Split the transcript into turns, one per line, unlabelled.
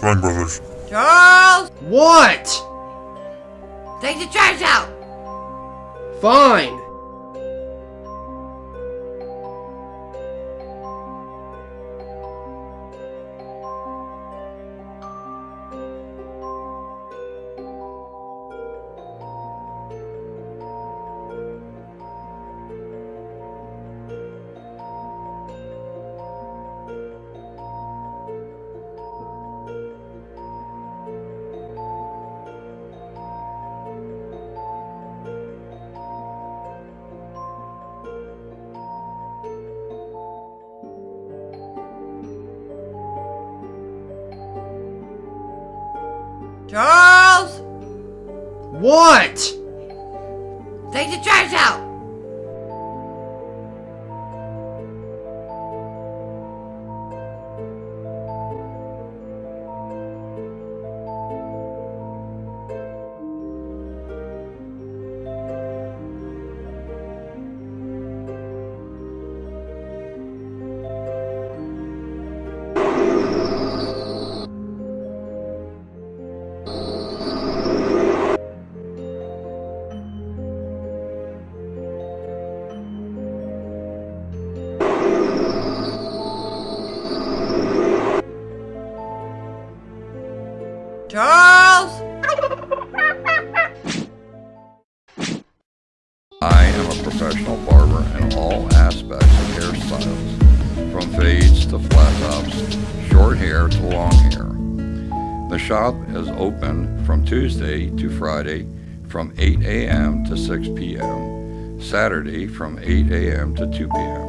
fine, brothers.
Charles!
What?
Take the trash out!
Fine.
Charles!
What?
Take the trash out! Charles!
I am a professional barber in all aspects of hairstyles, from fades to flat tops, short hair to long hair. The shop is open from Tuesday to Friday from 8 a.m. to 6 p.m., Saturday from 8 a.m. to 2 p.m.